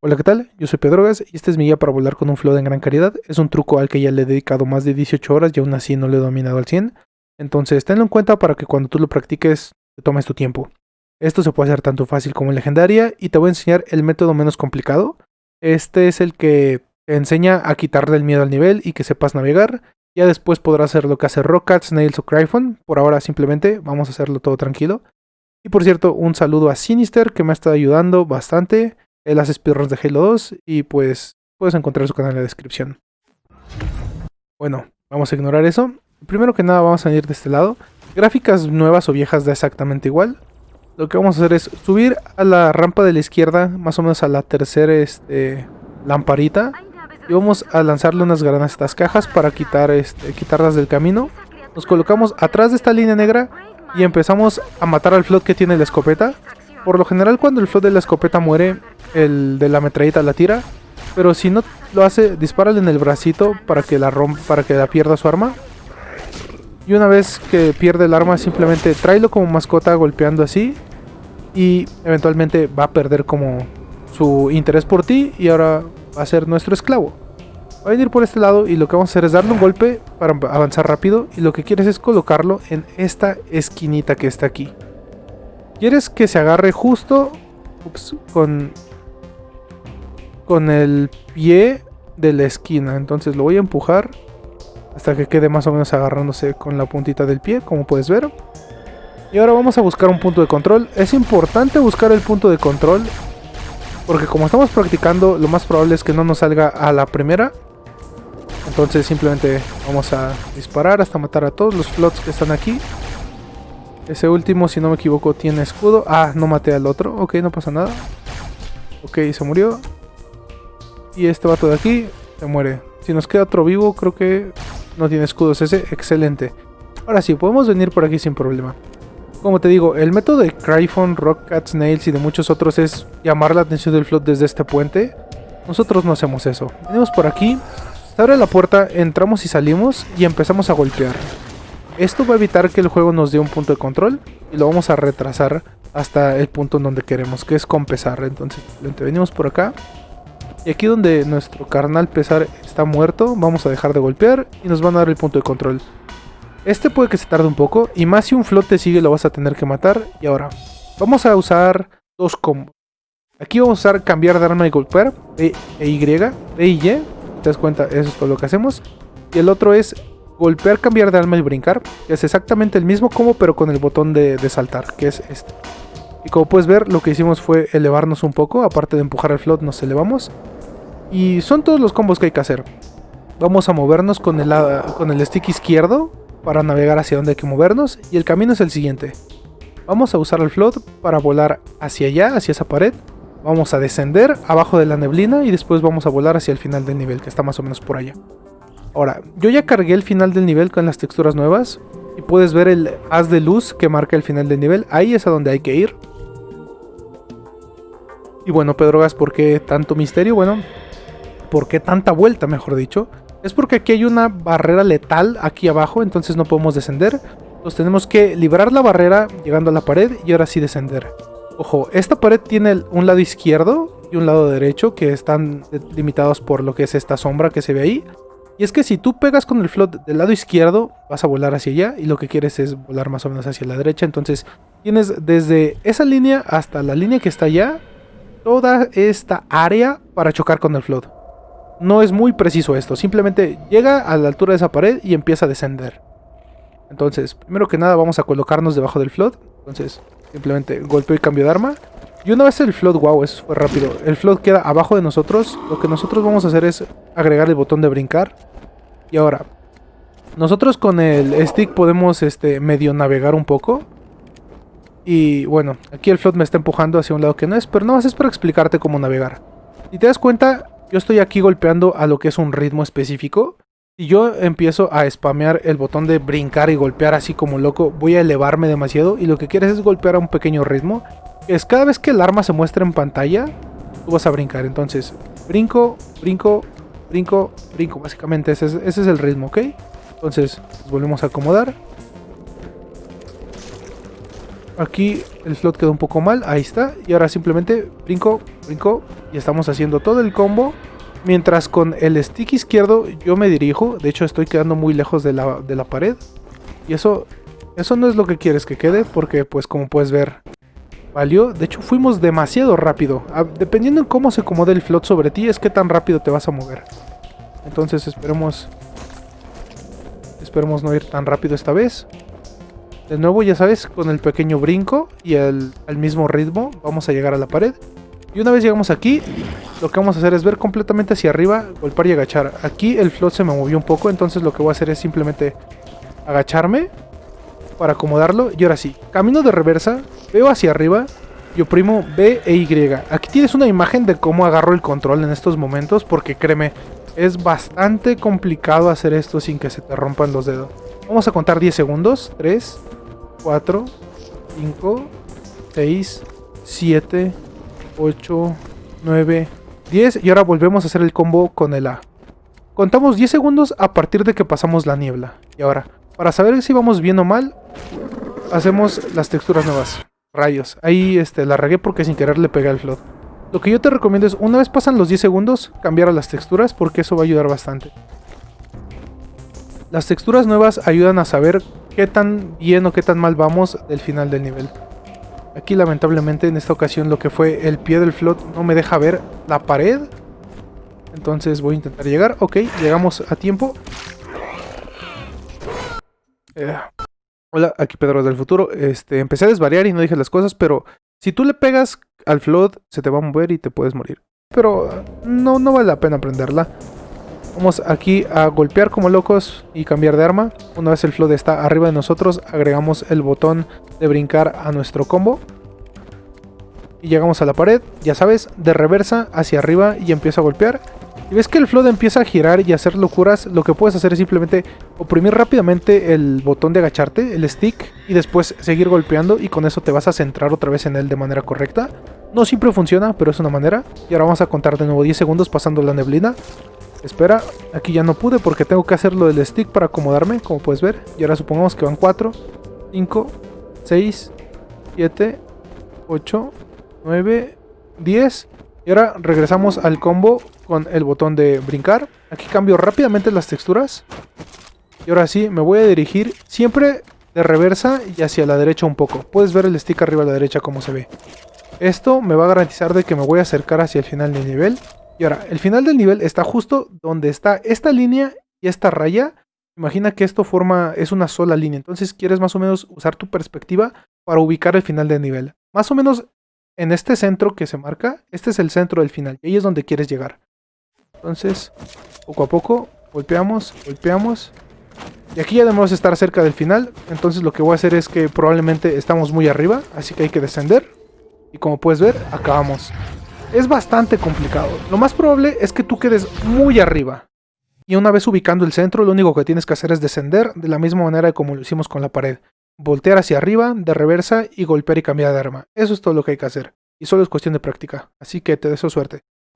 Hola, ¿qué tal? Yo soy Pedrogas y este es mi guía para volar con un flood en gran calidad. Es un truco al que ya le he dedicado más de 18 horas y aún así no lo he dominado al 100. Entonces, tenlo en cuenta para que cuando tú lo practiques te tomes tu tiempo. Esto se puede hacer tanto fácil como en legendaria y te voy a enseñar el método menos complicado. Este es el que te enseña a quitarle el miedo al nivel y que sepas navegar. Ya después podrás hacer lo que hace Rockcat, Snails o Cryphon. Por ahora simplemente vamos a hacerlo todo tranquilo. Y por cierto, un saludo a Sinister que me ha estado ayudando bastante. Él hace speedruns de Halo 2 y pues puedes encontrar su canal en la descripción. Bueno, vamos a ignorar eso. Primero que nada vamos a ir de este lado. Gráficas nuevas o viejas da exactamente igual. Lo que vamos a hacer es subir a la rampa de la izquierda, más o menos a la tercera este, lamparita. Y vamos a lanzarle unas granadas a estas cajas para quitar, este, quitarlas del camino. Nos colocamos atrás de esta línea negra y empezamos a matar al float que tiene la escopeta. Por lo general cuando el float de la escopeta muere, el de la metralleta la tira. Pero si no lo hace, dispárale en el bracito para que la rompa, para que la pierda su arma. Y una vez que pierde el arma, simplemente tráelo como mascota golpeando así. Y eventualmente va a perder como su interés por ti y ahora va a ser nuestro esclavo. Va a venir por este lado y lo que vamos a hacer es darle un golpe para avanzar rápido. Y lo que quieres es colocarlo en esta esquinita que está aquí. Quieres que se agarre justo con con el pie de la esquina. Entonces lo voy a empujar hasta que quede más o menos agarrándose con la puntita del pie, como puedes ver. Y ahora vamos a buscar un punto de control. Es importante buscar el punto de control, porque como estamos practicando, lo más probable es que no nos salga a la primera. Entonces simplemente vamos a disparar hasta matar a todos los flots que están aquí. Ese último, si no me equivoco, tiene escudo. Ah, no maté al otro. Ok, no pasa nada. Ok, se murió. Y este vato de aquí se muere. Si nos queda otro vivo, creo que no tiene escudos ese. Excelente. Ahora sí, podemos venir por aquí sin problema. Como te digo, el método de Cryphon, Rockcat, Snails y de muchos otros es llamar la atención del float desde este puente. Nosotros no hacemos eso. Venimos por aquí, se abre la puerta, entramos y salimos y empezamos a golpear. Esto va a evitar que el juego nos dé un punto de control y lo vamos a retrasar hasta el punto en donde queremos, que es con pesar. Entonces, venimos por acá, y aquí donde nuestro carnal pesar está muerto, vamos a dejar de golpear y nos van a dar el punto de control. Este puede que se tarde un poco, y más si un flote sigue lo vas a tener que matar. Y ahora, vamos a usar dos combos. Aquí vamos a usar cambiar de arma y golpear, B e Y, B y Y, te das cuenta, eso es todo lo que hacemos. Y el otro es golpear, cambiar de arma y brincar, que es exactamente el mismo combo pero con el botón de, de saltar, que es este. Y como puedes ver, lo que hicimos fue elevarnos un poco, aparte de empujar el float nos elevamos. Y son todos los combos que hay que hacer. Vamos a movernos con el, con el stick izquierdo para navegar hacia donde hay que movernos. Y el camino es el siguiente. Vamos a usar el float para volar hacia allá, hacia esa pared. Vamos a descender abajo de la neblina y después vamos a volar hacia el final del nivel, que está más o menos por allá. Ahora, yo ya cargué el final del nivel con las texturas nuevas. Y puedes ver el haz de luz que marca el final del nivel. Ahí es a donde hay que ir. Y bueno, Pedrogas, ¿por qué tanto misterio? Bueno, ¿Por qué tanta vuelta, mejor dicho? Es porque aquí hay una barrera letal aquí abajo, entonces no podemos descender. Entonces tenemos que librar la barrera llegando a la pared y ahora sí descender. Ojo, esta pared tiene un lado izquierdo y un lado derecho que están limitados por lo que es esta sombra que se ve ahí. Y es que si tú pegas con el float del lado izquierdo, vas a volar hacia allá y lo que quieres es volar más o menos hacia la derecha. Entonces tienes desde esa línea hasta la línea que está allá, toda esta área para chocar con el float. No es muy preciso esto, simplemente llega a la altura de esa pared y empieza a descender. Entonces, primero que nada vamos a colocarnos debajo del float. Entonces, simplemente golpeo y cambio de arma. Y una vez el float, wow, eso fue rápido. El float queda abajo de nosotros. Lo que nosotros vamos a hacer es agregar el botón de brincar. Y ahora, nosotros con el stick podemos este, medio navegar un poco. Y bueno, aquí el float me está empujando hacia un lado que no es, pero no más es para explicarte cómo navegar. Si te das cuenta, yo estoy aquí golpeando a lo que es un ritmo específico. Si yo empiezo a spamear el botón de brincar y golpear así como loco, voy a elevarme demasiado y lo que quieres es golpear a un pequeño ritmo. Es cada vez que el arma se muestra en pantalla, tú vas a brincar. Entonces, brinco, brinco, brinco, brinco. Básicamente ese es, el ritmo, ¿ok? Entonces, volvemos a acomodar. Aquí el slot quedó un poco mal, ahí está. Y ahora simplemente brinco, brinco y estamos haciendo todo el combo. Mientras con el stick izquierdo yo me dirijo, de hecho estoy quedando muy lejos de la, de la pared. Y eso, eso no es lo que quieres que quede, porque pues como puedes ver, valió. De hecho fuimos demasiado rápido. Ah, dependiendo en cómo se acomode el float sobre ti, es que tan rápido te vas a mover. Entonces esperemos... Esperemos no ir tan rápido esta vez. De nuevo, ya sabes, con el pequeño brinco y el, al mismo ritmo vamos a llegar a la pared. Y una vez llegamos aquí, lo que vamos a hacer es ver completamente hacia arriba, golpear y agachar. Aquí el float se me movió un poco, entonces lo que voy a hacer es simplemente agacharme para acomodarlo. Y ahora sí, camino de reversa, veo hacia arriba y oprimo B e Y. Aquí tienes una imagen de cómo agarro el control en estos momentos, porque créeme, es bastante complicado hacer esto sin que se te rompan los dedos. Vamos a contar 10 segundos. 3, 4, 5, 6, 7, 8, 9, 10. Y ahora volvemos a hacer el combo con el A. Contamos 10 segundos a partir de que pasamos la niebla. Y ahora, para saber si vamos bien o mal, hacemos las texturas nuevas. Rayos. Ahí este, la regué porque sin querer le pegué al float. Lo que yo te recomiendo es, una vez pasan los 10 segundos, cambiar a las texturas porque eso va a ayudar bastante. Las texturas nuevas ayudan a saber qué tan bien o qué tan mal vamos del final del nivel. Aquí lamentablemente en esta ocasión lo que fue el pie del float no me deja ver la pared. Entonces voy a intentar llegar. Ok, llegamos a tiempo. Eh, hola, aquí Pedro del futuro. Este, empecé a desvariar y no dije las cosas, pero si tú le pegas al flood se te va a mover y te puedes morir. Pero no, no vale la pena aprenderla. Vamos aquí a golpear como locos y cambiar de arma. Una vez el flood está arriba de nosotros, agregamos el botón de brincar a nuestro combo. Y llegamos a la pared, ya sabes, de reversa hacia arriba y empiezo a golpear. Y ves que el flood empieza a girar y a hacer locuras, lo que puedes hacer es simplemente oprimir rápidamente el botón de agacharte, el stick, y después seguir golpeando y con eso te vas a centrar otra vez en él de manera correcta. No siempre funciona, pero es una manera. Y ahora vamos a contar de nuevo 10 segundos pasando la neblina. Espera, aquí ya no pude porque tengo que hacerlo del stick para acomodarme, como puedes ver. Y ahora supongamos que van 4, 5, 6, 7, 8, 9, 10. Y ahora regresamos al combo con el botón de brincar. Aquí cambio rápidamente las texturas. Y ahora sí, me voy a dirigir siempre de reversa y hacia la derecha un poco. Puedes ver el stick arriba a la derecha como se ve. Esto me va a garantizar de que me voy a acercar hacia el final del nivel. Y ahora, el final del nivel está justo donde está esta línea y esta raya. Imagina que esto forma, es una sola línea. Entonces quieres más o menos usar tu perspectiva para ubicar el final del nivel. Más o menos en este centro que se marca, este es el centro del final. Y ahí es donde quieres llegar. Entonces, poco a poco, golpeamos, golpeamos. Y aquí ya debemos estar cerca del final. Entonces lo que voy a hacer es que probablemente estamos muy arriba. Así que hay que descender. Y como puedes ver, acabamos. Es bastante complicado. Lo más probable es que tú quedes muy arriba. Y una vez ubicando el centro, lo único que tienes que hacer es descender de la misma manera como lo hicimos con la pared. Voltear hacia arriba, de reversa y golpear y cambiar de arma. Eso es todo lo que hay que hacer. Y solo es cuestión de práctica. Así que te deseo suerte.